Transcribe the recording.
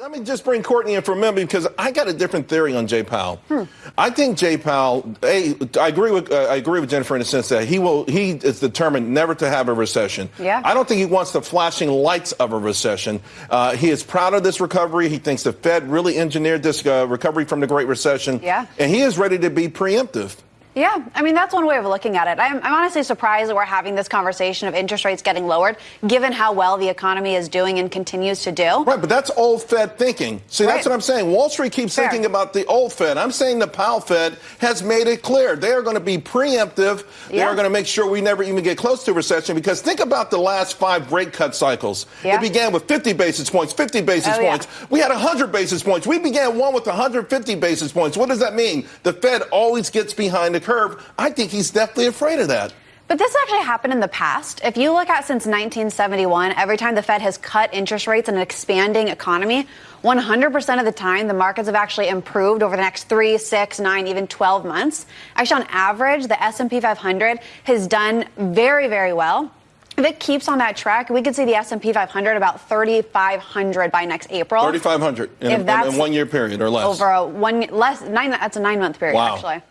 Let me just bring Courtney in for a minute because I got a different theory on Jay Powell. Hmm. I think Jay Powell. A, I agree with uh, I agree with Jennifer in the sense that he will he is determined never to have a recession. Yeah. I don't think he wants the flashing lights of a recession. Uh, he is proud of this recovery. He thinks the Fed really engineered this uh, recovery from the Great Recession. Yeah. And he is ready to be preemptive. Yeah, I mean, that's one way of looking at it. I'm, I'm, honestly surprised that we're having this conversation of interest rates getting lowered, given how well the economy is doing and continues to do. Right, but that's old Fed thinking. See, right. that's what I'm saying. Wall Street keeps Fair. thinking about the old Fed. I'm saying the Powell Fed has made it clear they are going to be preemptive. They yeah. are going to make sure we never even get close to recession because think about the last five rate cut cycles. Yeah. It began with 50 basis points, 50 basis oh, points. Yeah. We had 100 basis points. We began one with 150 basis points. What does that mean? The Fed always gets behind the curve. I think he's definitely afraid of that. But this actually happened in the past. If you look at since 1971, every time the Fed has cut interest rates in an expanding economy, 100% of the time the markets have actually improved over the next three, six, nine, even 12 months. Actually, on average, the S&P 500 has done very, very well. If it keeps on that track, we could see the S&P 500 about 3,500 by next April. 3,500 in, in, in, one year period or less. Over a one less nine. That's a nine month period wow. actually.